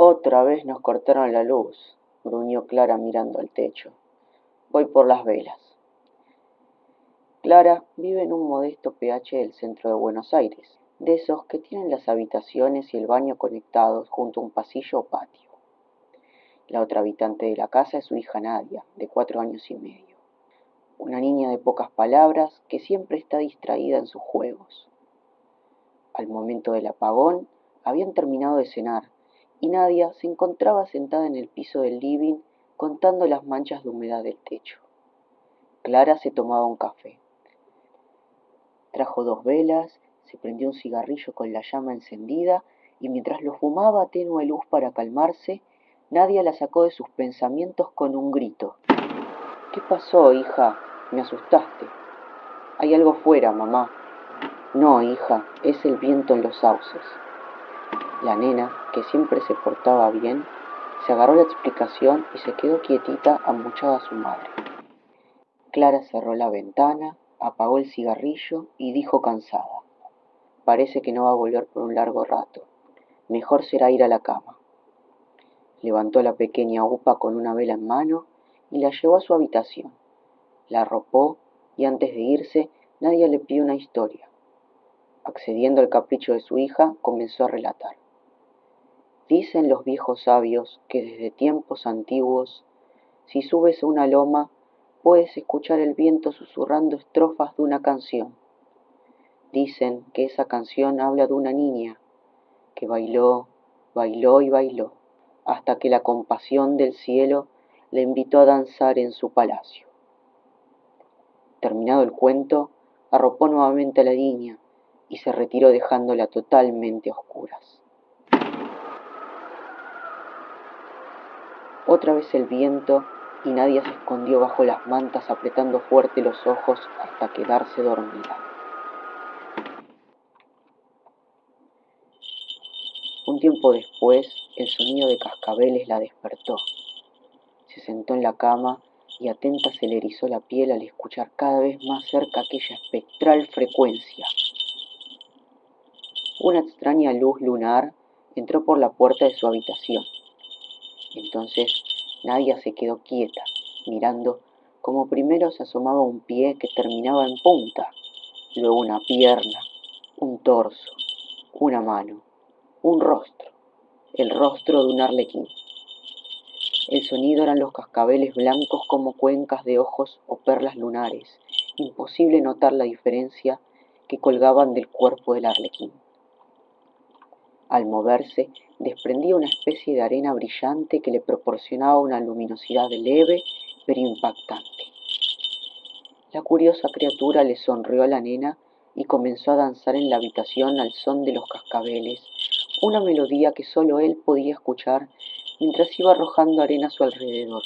Otra vez nos cortaron la luz, gruñó Clara mirando al techo. Voy por las velas. Clara vive en un modesto PH del centro de Buenos Aires, de esos que tienen las habitaciones y el baño conectados junto a un pasillo o patio. La otra habitante de la casa es su hija Nadia, de cuatro años y medio. Una niña de pocas palabras que siempre está distraída en sus juegos. Al momento del apagón, habían terminado de cenar y Nadia se encontraba sentada en el piso del living contando las manchas de humedad del techo. Clara se tomaba un café. Trajo dos velas, se prendió un cigarrillo con la llama encendida y mientras lo fumaba a tenue luz para calmarse, Nadia la sacó de sus pensamientos con un grito. ¿Qué pasó, hija? Me asustaste. Hay algo fuera, mamá. No, hija, es el viento en los sauces. La nena, que siempre se portaba bien, se agarró la explicación y se quedó quietita amuchada a su madre. Clara cerró la ventana, apagó el cigarrillo y dijo cansada, parece que no va a volver por un largo rato. Mejor será ir a la cama. Levantó la pequeña upa con una vela en mano y la llevó a su habitación. La arropó y antes de irse nadie le pidió una historia. Accediendo al capricho de su hija, comenzó a relatar. Dicen los viejos sabios que desde tiempos antiguos, si subes a una loma, puedes escuchar el viento susurrando estrofas de una canción. Dicen que esa canción habla de una niña que bailó, bailó y bailó, hasta que la compasión del cielo le invitó a danzar en su palacio. Terminado el cuento, arropó nuevamente a la niña y se retiró dejándola totalmente a oscuras. Otra vez el viento y Nadia se escondió bajo las mantas apretando fuerte los ojos hasta quedarse dormida. Un tiempo después, el sonido de cascabeles la despertó. Se sentó en la cama y atenta se le erizó la piel al escuchar cada vez más cerca aquella espectral frecuencia. Una extraña luz lunar entró por la puerta de su habitación. Entonces Nadia se quedó quieta, mirando como primero se asomaba un pie que terminaba en punta, luego una pierna, un torso, una mano, un rostro, el rostro de un arlequín. El sonido eran los cascabeles blancos como cuencas de ojos o perlas lunares, imposible notar la diferencia que colgaban del cuerpo del arlequín. Al moverse, desprendía una especie de arena brillante que le proporcionaba una luminosidad leve pero impactante. La curiosa criatura le sonrió a la nena y comenzó a danzar en la habitación al son de los cascabeles, una melodía que solo él podía escuchar mientras iba arrojando arena a su alrededor.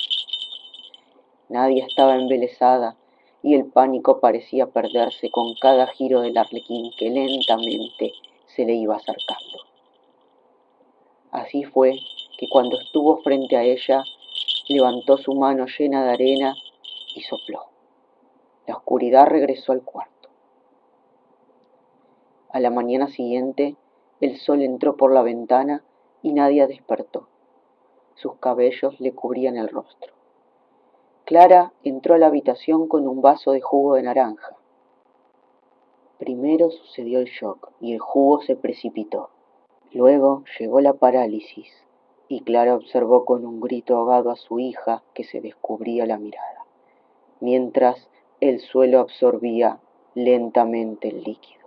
Nadie estaba embelesada y el pánico parecía perderse con cada giro del arlequín que lentamente se le iba acercando. Así fue que cuando estuvo frente a ella, levantó su mano llena de arena y sopló. La oscuridad regresó al cuarto. A la mañana siguiente, el sol entró por la ventana y Nadia despertó. Sus cabellos le cubrían el rostro. Clara entró a la habitación con un vaso de jugo de naranja. Primero sucedió el shock y el jugo se precipitó. Luego llegó la parálisis y Clara observó con un grito ahogado a su hija que se descubría la mirada, mientras el suelo absorbía lentamente el líquido.